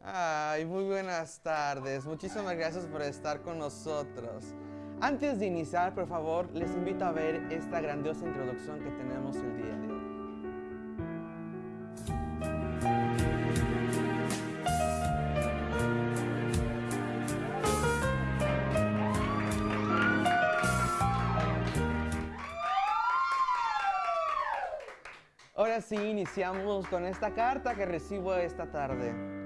Ay, muy buenas tardes. Muchísimas gracias por estar con nosotros. Antes de iniciar, por favor, les invito a ver esta grandiosa introducción que tenemos el día de hoy. Ahora sí, iniciamos con esta carta que recibo esta tarde.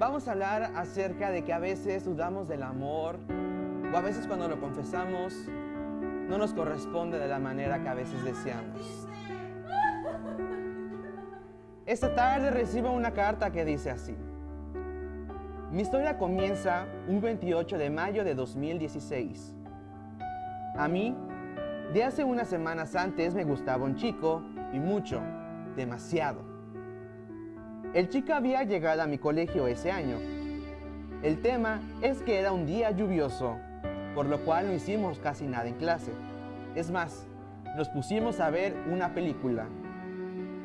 Vamos a hablar acerca de que a veces dudamos del amor o a veces cuando lo confesamos no nos corresponde de la manera que a veces deseamos. Esta tarde recibo una carta que dice así. Mi historia comienza un 28 de mayo de 2016. A mí, de hace unas semanas antes me gustaba un chico y mucho, demasiado. El chico había llegado a mi colegio ese año. El tema es que era un día lluvioso, por lo cual no hicimos casi nada en clase. Es más, nos pusimos a ver una película.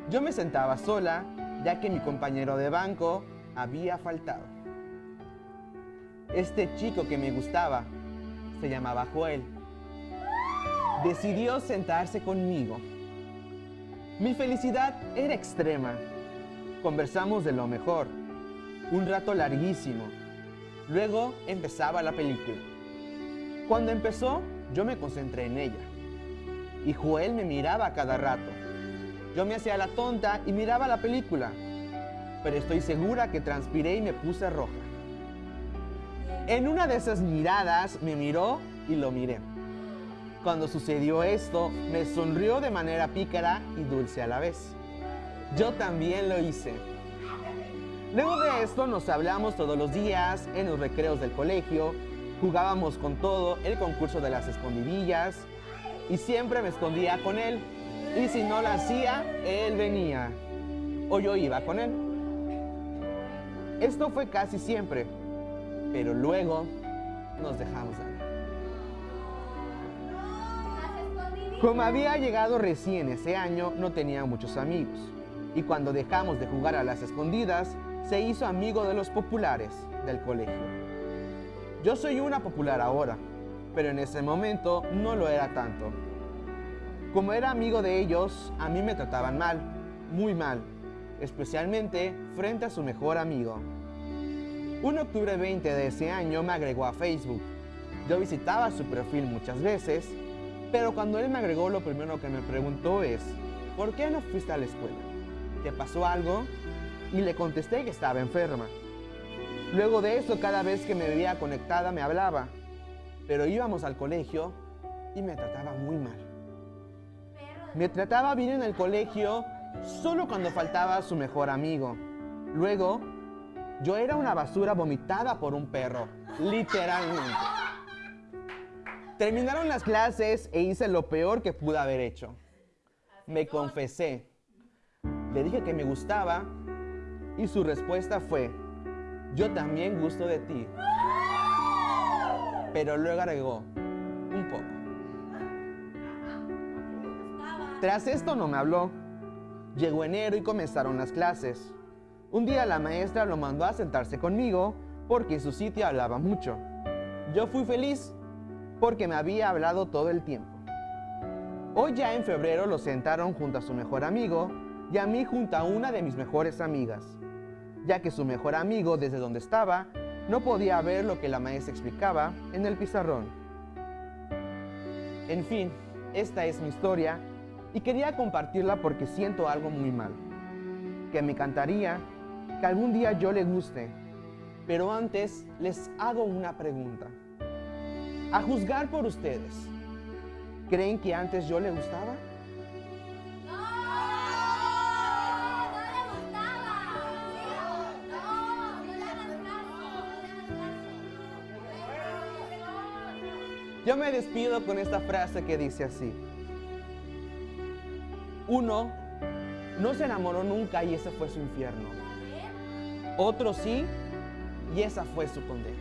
Yo me sentaba sola, ya que mi compañero de banco había faltado. Este chico que me gustaba se llamaba Joel. Decidió sentarse conmigo. Mi felicidad era extrema. Conversamos de lo mejor, un rato larguísimo. Luego empezaba la película. Cuando empezó, yo me concentré en ella. Y Joel me miraba cada rato. Yo me hacía la tonta y miraba la película. Pero estoy segura que transpiré y me puse roja. En una de esas miradas me miró y lo miré. Cuando sucedió esto, me sonrió de manera pícara y dulce a la vez. Yo también lo hice. Luego de esto nos hablamos todos los días en los recreos del colegio, jugábamos con todo el concurso de las escondidillas y siempre me escondía con él. Y si no lo hacía, él venía o yo iba con él. Esto fue casi siempre, pero luego nos dejamos de Como había llegado recién ese año, no tenía muchos amigos. Y cuando dejamos de jugar a las escondidas, se hizo amigo de los populares del colegio. Yo soy una popular ahora, pero en ese momento no lo era tanto. Como era amigo de ellos, a mí me trataban mal, muy mal, especialmente frente a su mejor amigo. Un octubre 20 de ese año me agregó a Facebook. Yo visitaba su perfil muchas veces pero cuando él me agregó, lo primero que me preguntó es, ¿por qué no fuiste a la escuela? ¿Te pasó algo? Y le contesté que estaba enferma. Luego de eso, cada vez que me veía conectada, me hablaba. Pero íbamos al colegio y me trataba muy mal. Me trataba bien en el colegio solo cuando faltaba su mejor amigo. Luego, yo era una basura vomitada por un perro, literalmente. Terminaron las clases e hice lo peor que pude haber hecho. Me confesé. Le dije que me gustaba y su respuesta fue, yo también gusto de ti. Pero luego agregó, un poco. Tras esto no me habló. Llegó enero y comenzaron las clases. Un día la maestra lo mandó a sentarse conmigo porque en su sitio hablaba mucho. Yo fui feliz porque me había hablado todo el tiempo. Hoy ya en febrero lo sentaron junto a su mejor amigo y a mí junto a una de mis mejores amigas, ya que su mejor amigo desde donde estaba no podía ver lo que la maestra explicaba en el pizarrón. En fin, esta es mi historia y quería compartirla porque siento algo muy mal, que me encantaría que algún día yo le guste, pero antes les hago una pregunta. A juzgar por ustedes, ¿creen que antes yo le gustaba? Yo me despido con esta frase que dice así. Uno no se enamoró nunca y ese fue su infierno. Otro sí y esa fue su condena.